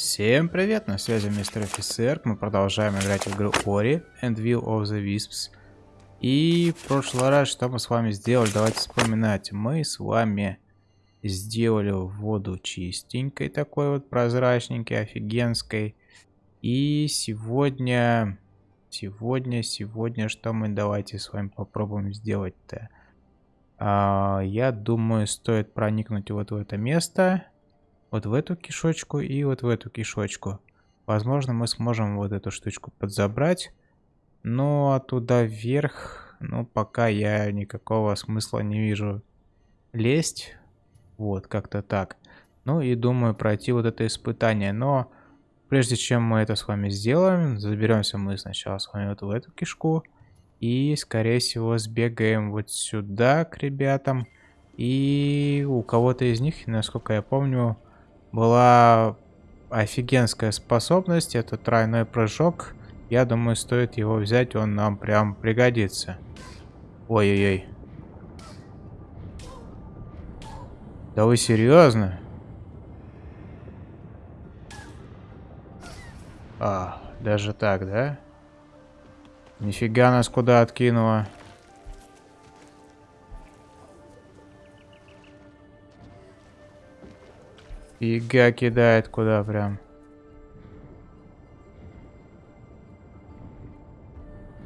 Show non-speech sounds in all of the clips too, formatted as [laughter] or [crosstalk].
Всем привет, на связи мистер офицер. Мы продолжаем играть в игру Ori and Will of the Wisps. И в прошлый раз, что мы с вами сделали, давайте вспоминать. Мы с вами сделали воду чистенькой, такой вот прозрачненькой, офигенской. И сегодня, сегодня, сегодня, что мы давайте с вами попробуем сделать-то? А, я думаю, стоит проникнуть вот в это место вот в эту кишочку и вот в эту кишочку. Возможно, мы сможем вот эту штучку подзабрать. Но оттуда вверх, ну, пока я никакого смысла не вижу лезть. Вот, как-то так. Ну и думаю пройти вот это испытание. Но прежде чем мы это с вами сделаем, заберемся мы сначала с вами вот в эту кишку. И, скорее всего, сбегаем вот сюда к ребятам. И у кого-то из них, насколько я помню, была офигенская способность. Это тройной прыжок. Я думаю, стоит его взять, он нам прям пригодится. Ой-ой-ой. Да вы серьезно? А, даже так, да? Нифига нас куда откинуло. Фига кидает куда прям.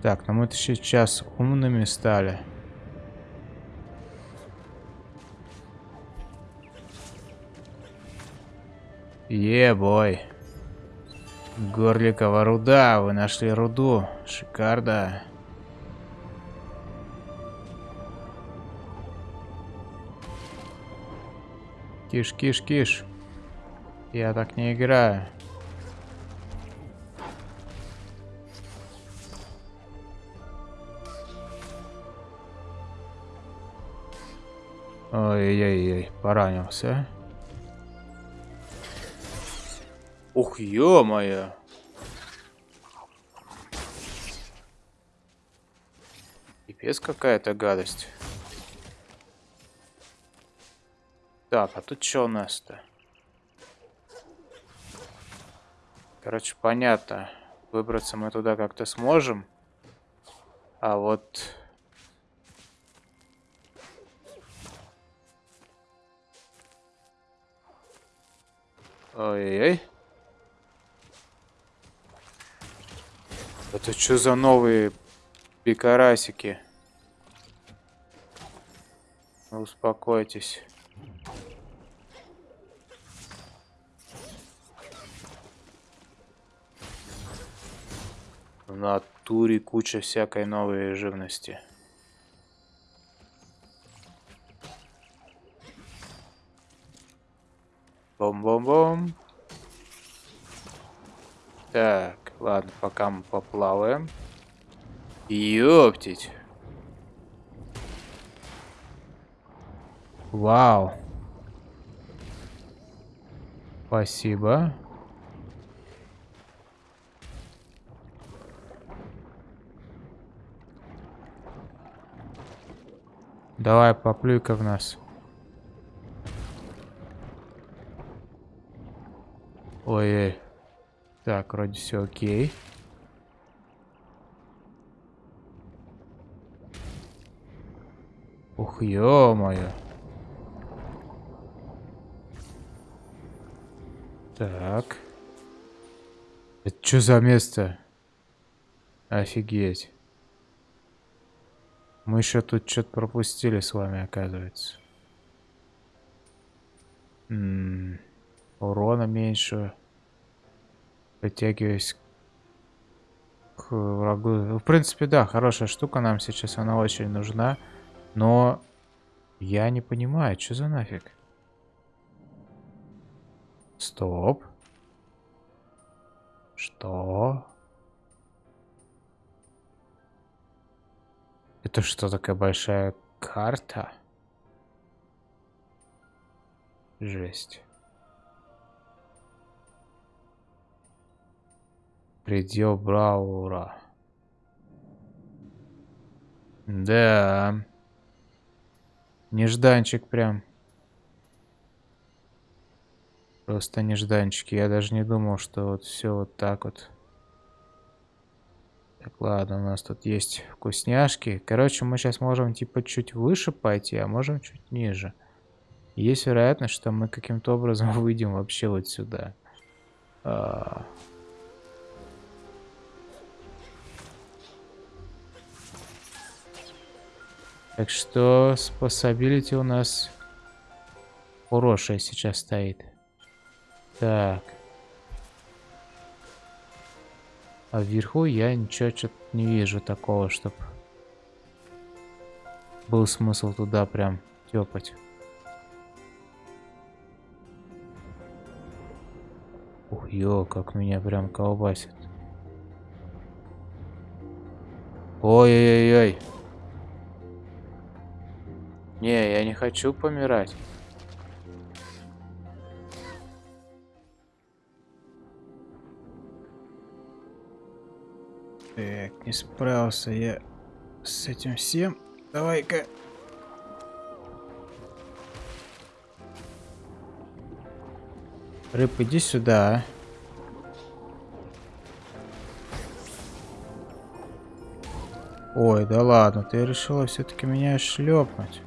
Так, ну мы-то сейчас умными стали. Ебой. Горликова руда. Вы нашли руду. Шикарно. Киш, киш, киш. Я так не играю. Ой-ой-ой, поранился. Ух, ё-моё. Пипец какая-то гадость. Так, а тут что у нас-то? Короче, понятно. Выбраться мы туда как-то сможем. А вот... Ой-ой-ой. Это что за новые пикарасики? Успокойтесь. В натуре куча всякой новой живности. Бом-бом-бом. Так, ладно, пока мы поплаваем. Ёптить. Вау. Спасибо. Давай, поплюй-ка в нас. Ой-ой. Так, вроде все окей. Ух, ё-моё. Так. Это что за место? Офигеть. Мы еще тут что-то пропустили с вами, оказывается. М -м, урона меньше. Подтягиваюсь к врагу. В принципе, да, хорошая штука нам сейчас, она очень нужна. Но я не понимаю, что за нафиг? Стоп. Что? Это что, такая большая карта? Жесть. Предел Браура. Да. Нежданчик прям. Просто нежданчики. Я даже не думал, что вот все вот так вот. Так, ладно, у нас тут есть вкусняшки. Короче, мы сейчас можем типа чуть выше пойти, а можем чуть ниже. Есть вероятность, что мы каким-то образом [laughs] выйдем вообще вот сюда. А... Так что способилити у нас хорошая сейчас стоит. Так. А вверху я ничего что-то не вижу такого, чтобы был смысл туда прям тепать. Ух, ё, как меня прям колбасит. Ой-ой-ой. Не, я не хочу помирать. Так, не справился я с этим всем. Давай-ка. Рыб, иди сюда. Ой, да ладно, ты решила все-таки меня шлепнуть.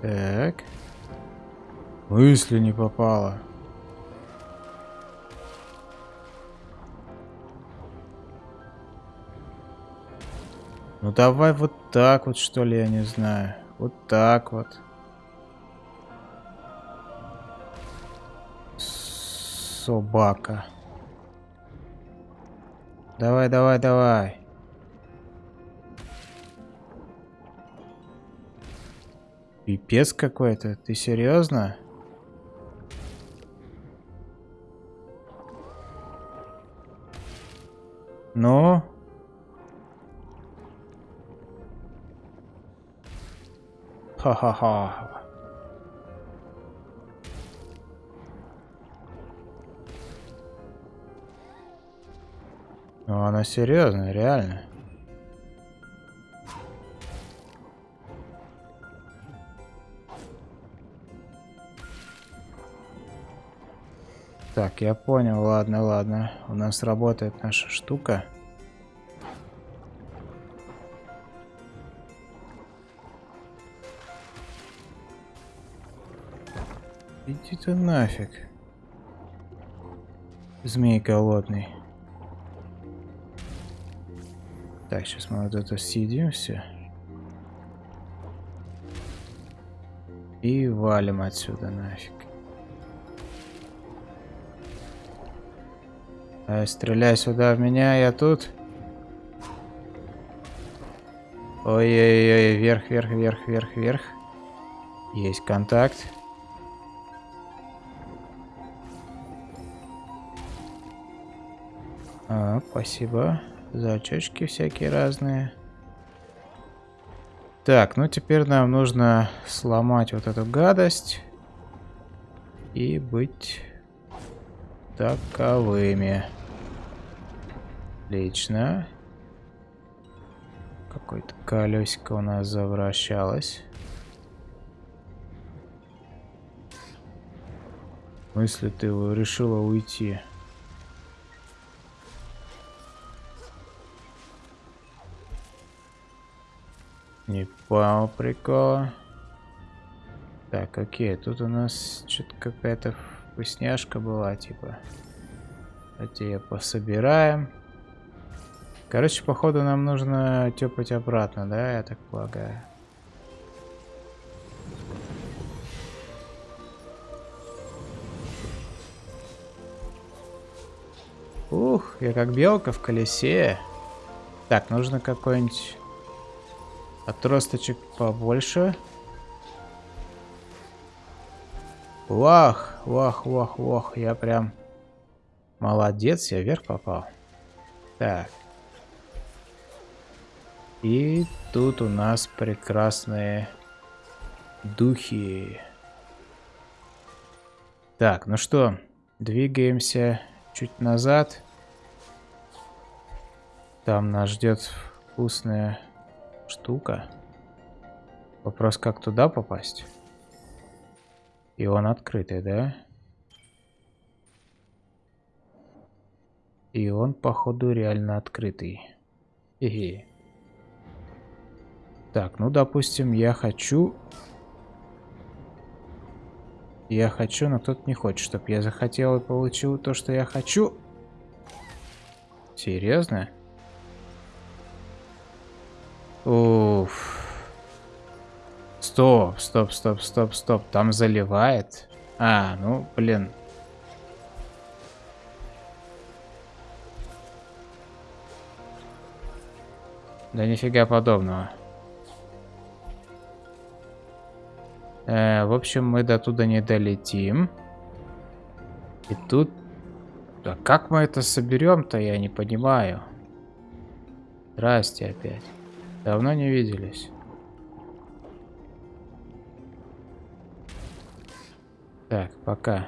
Так. Мысли не попало. Ну давай вот так вот, что ли, я не знаю. Вот так вот. Собака. Давай, давай, давай. Пипец какой-то. Ты серьезно? Ну? Ха-ха-ха. Ну, она серьезная, реально. Так, я понял, ладно, ладно. У нас работает наша штука. Иди ты нафиг. Змей голодный. Так, сейчас мы вот это съедим все. И валим отсюда нафиг. А, стреляй сюда в меня, я тут. Ой-ой-ой, вверх, вверх, вверх, вверх, вверх. Есть контакт. Спасибо за очечки всякие разные. Так, ну теперь нам нужно сломать вот эту гадость. И быть таковыми. Отлично. Какое-то колесико у нас завращалось. Мысли ты решила уйти. Не понял прикола. Так, окей, тут у нас что-то какая-то вкусняшка была, типа. Давайте ее пособираем. Короче, походу нам нужно тепать обратно, да, я так полагаю. Ух, я как белка в колесе. Так, нужно какой-нибудь Отросточек побольше. Вах, вах, вах, вах. Я прям молодец, я вверх попал. Так. И тут у нас прекрасные духи. Так, ну что, двигаемся чуть назад. Там нас ждет вкусная штука. Вопрос, как туда попасть? И он открытый, да? И он, походу, реально открытый. Хе-хе. Так, ну, допустим, я хочу... Я хочу, но кто-то не хочет, чтобы я захотел и получил то, что я хочу. Серьезно? Уф. Стоп, стоп, стоп, стоп, стоп. Там заливает. А, ну, блин. Да нифига подобного. Э, в общем, мы до туда не долетим. И тут... Да как мы это соберем-то, я не понимаю. Здрасте опять. Давно не виделись. Так, пока.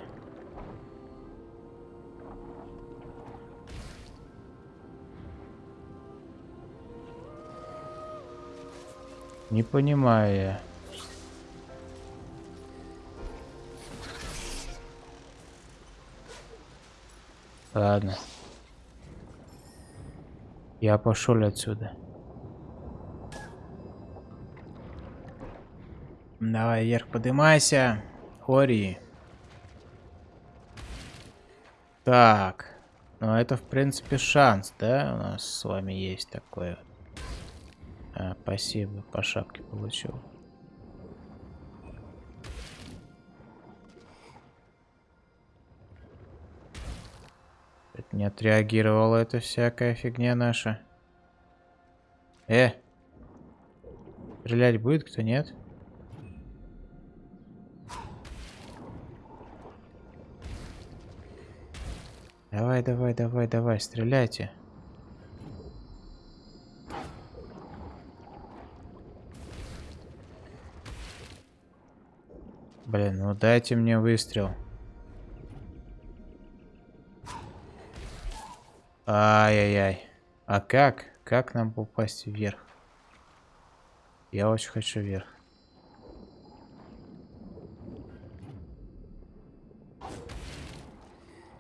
Не понимаю я. Ладно. Я пошел отсюда. Давай вверх поднимайся. Ори. Так. Ну это в принципе шанс, да? У нас с вами есть такое. А, спасибо, по шапке получил. Не отреагировала эта всякая фигня наша. Э! Стрелять будет кто, нет? Давай, давай, давай, давай, стреляйте. Блин, ну дайте мне выстрел. Ай-яй-яй. А как? Как нам попасть вверх? Я очень хочу вверх.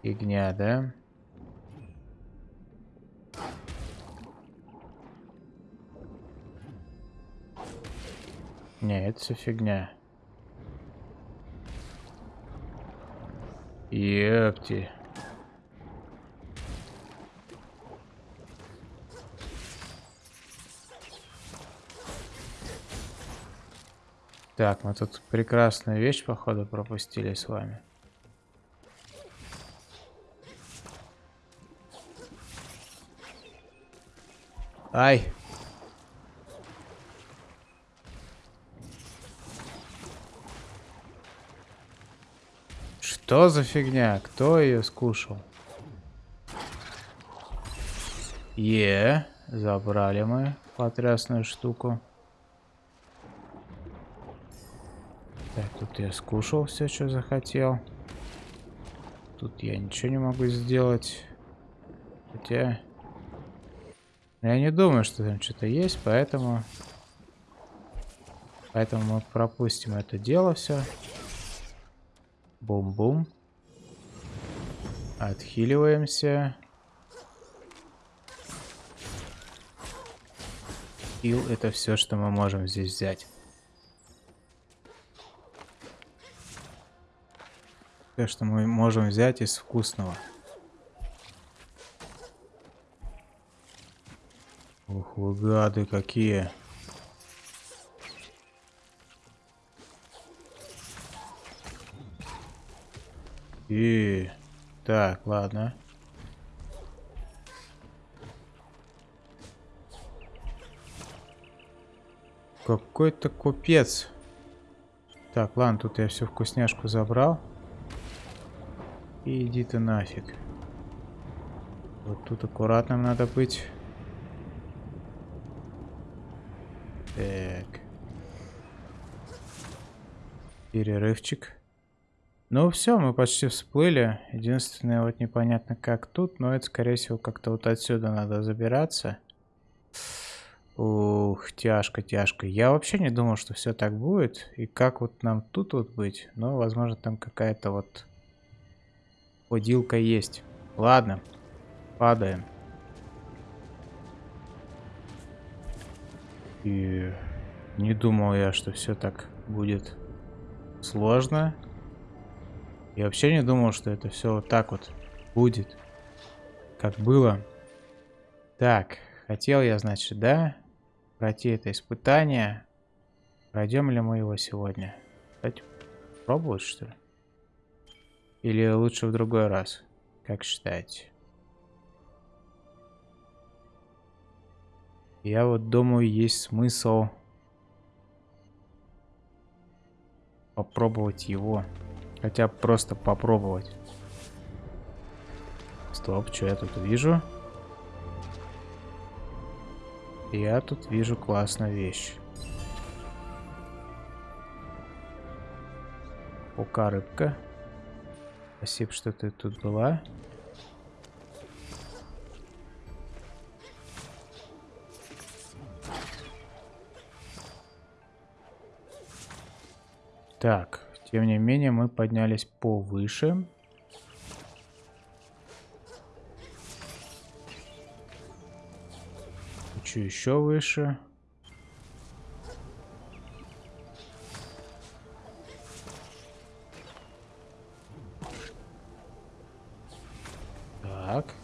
Фигня, да? Не, это все фигня. Ёпти. Так, мы тут прекрасную вещь, походу, пропустили с вами. Ай. Что за фигня? Кто ее скушал? Е, забрали мы потрясную штуку. Так, тут я скушал все, что захотел. Тут я ничего не могу сделать. Хотя... Я не думаю, что там что-то есть, поэтому... Поэтому мы пропустим это дело все. Бум-бум. Отхиливаемся. Хил это все, что мы можем здесь взять. Все, что мы можем взять из вкусного. Ух, вы гады какие. И так, ладно. Какой-то купец. Так, ладно, тут я всю вкусняшку забрал. И иди ты нафиг. Вот тут аккуратным надо быть. Так. Перерывчик. Ну все, мы почти всплыли. Единственное, вот непонятно как тут, но это, скорее всего, как-то вот отсюда надо забираться. Ух. Тяжко, тяжко. Я вообще не думал, что все так будет. И как вот нам тут вот быть? Но, возможно, там какая-то вот подилка есть. Ладно, падаем. И не думал я, что все так будет сложно. Я вообще не думал, что это все вот так вот будет. Как было. Так, хотел я, значит, да, пройти это испытание. Пройдем ли мы его сегодня? Кстати, пробовать, что ли? Или лучше в другой раз? Как считаете? Я вот думаю, есть смысл попробовать его. Хотя просто попробовать. Стоп, что я тут вижу? Я тут вижу классную вещь. Пока рыбка. Спасибо, что ты тут была. Так, тем не менее мы поднялись повыше. Хочу еще выше. Так.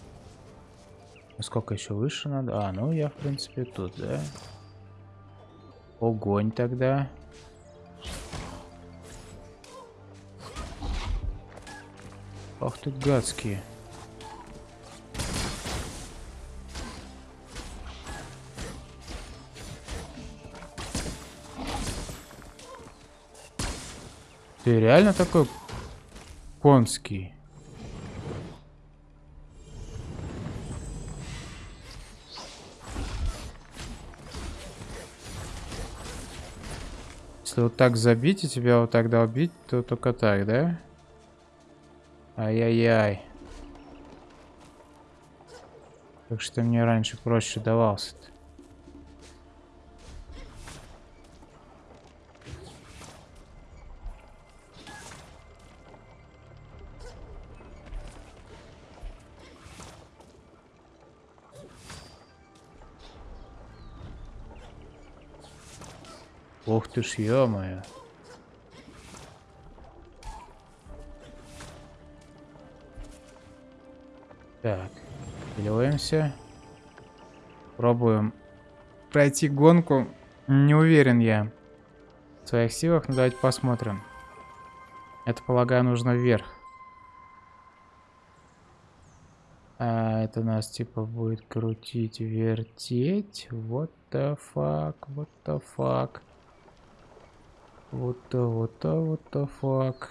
Сколько еще выше надо? А, ну я в принципе тут, да? Огонь тогда. Ты гадские. Ты реально такой конский? Если вот так забить и тебя вот тогда убить, то только так, да? Ай-яй-яй. Как что мне раньше проще давался-то? Ух ты ж, ё-моё. Так, переливаемся. Пробуем пройти гонку. Не уверен я в своих силах, но давайте посмотрим. Это, полагаю, нужно вверх. А это нас типа будет крутить, вертеть. What the fuck, what the fuck. Вот то, вот то, вот the fuck.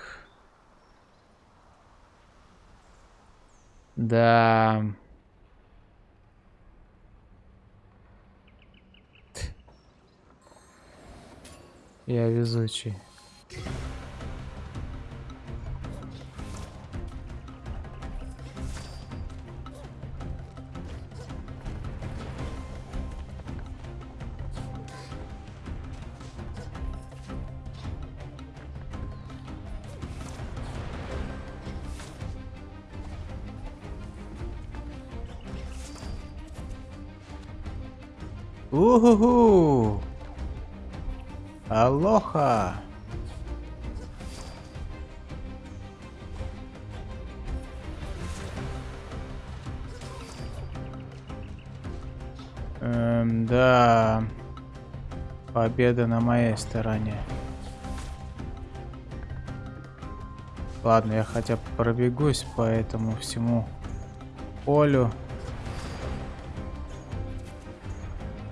Да. Я везучий. Уху! Алоха! Эм, да. Победа на моей стороне. Ладно, я хотя бы пробегусь по этому всему полю.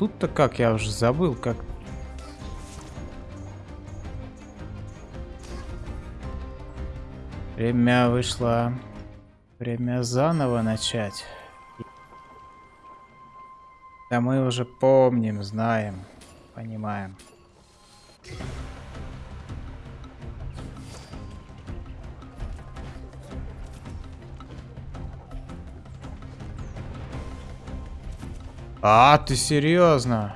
Тут-то как? Я уже забыл, как... Время вышло. Время заново начать. Да мы уже помним, знаем, понимаем. А, ты серьезно?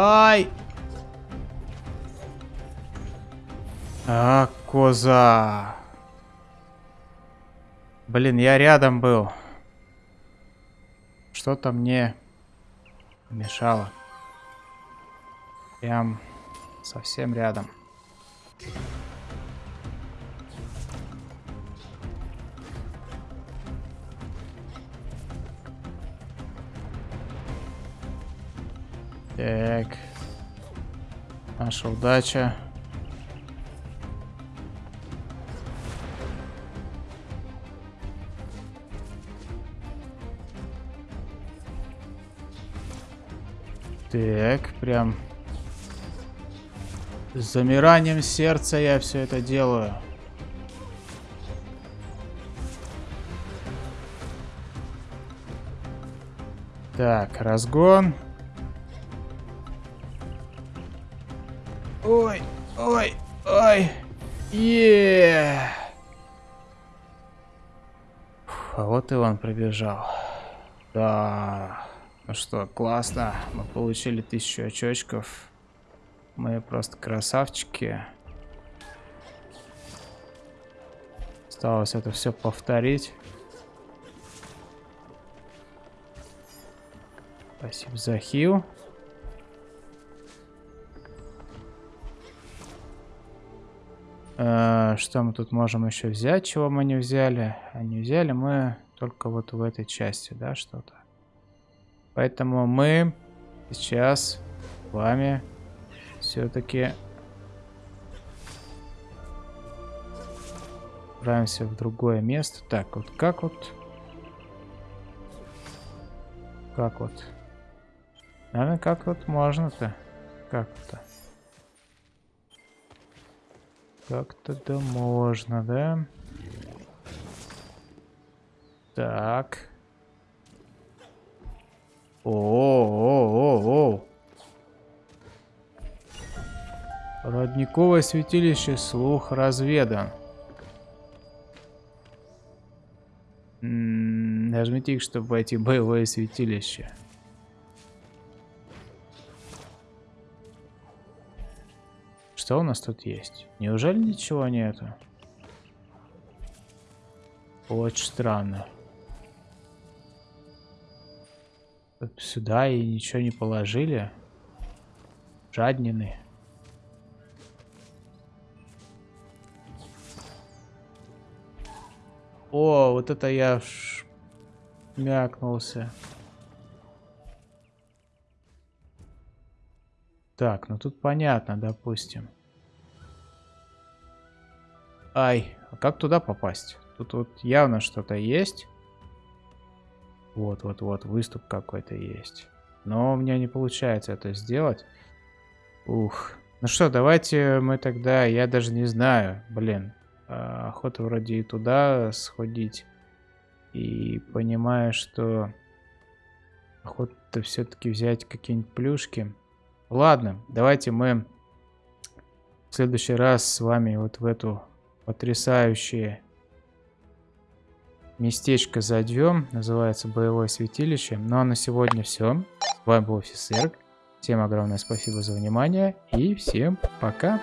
Ай! А, коза. Блин, я рядом был. Что-то мне мешало. Прям совсем рядом. Так. Наша удача. Так, прям с замиранием сердца я все это делаю. Так, разгон. Пробежал. Да. Ну что, классно. Мы получили тысячу очочков. Мы просто красавчики. Осталось это все повторить. Спасибо за хил. Э, что мы тут можем еще взять, чего мы не взяли? А не взяли мы только вот в этой части, да, что-то. Поэтому мы сейчас с вами все-таки отправимся в другое место. Так, вот как вот... Как вот? Наверное, как вот можно-то? Как-то. Как-то да можно, да? Так. О-о-о-о-о. Родниковое святилище, слух разведан. Нажмите их, чтобы войти в боевое святилище. Что у нас тут есть? Неужели ничего нету? Очень странно. Сюда и ничего не положили. Жаднины. О, вот это я мякнулся. Так, ну тут понятно, допустим. Ай, а как туда попасть? Тут вот явно что-то есть. Вот, вот, вот, выступ какой-то есть. Но у меня не получается это сделать. Ух. Ну что, давайте мы тогда, я даже не знаю, блин. А, охота вроде и туда сходить. И понимаю, что охота все-таки взять какие-нибудь плюшки. Ладно, давайте мы в следующий раз с вами вот в эту потрясающую местечко зайдем. Называется Боевое святилище. Ну а на сегодня все. С вами был офицер. Всем огромное спасибо за внимание. И всем пока.